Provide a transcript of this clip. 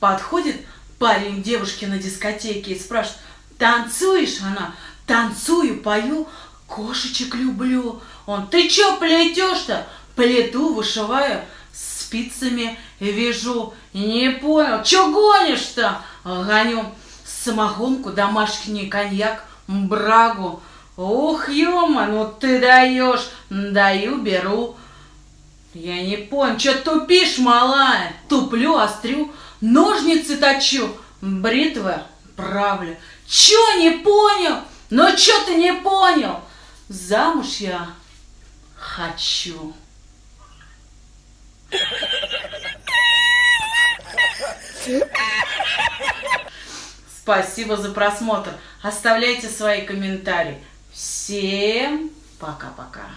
Подходит парень девушке на дискотеке и спрашивает, танцуешь? Она, танцую, пою, кошечек люблю. Он, ты чё плетешь-то? Плету, вышиваю, спицами вяжу. Не понял, чё гонишь-то? Гоню самогонку, домашний коньяк, брагу. Ух, ёма, ну ты даешь, даю, беру. Я не понял, что тупишь, малая? Туплю, острю, ножницы точу, бритвы правлю. Чё не понял? Ну чё ты не понял? Замуж я хочу. Спасибо за просмотр. Оставляйте свои комментарии. Всем пока-пока.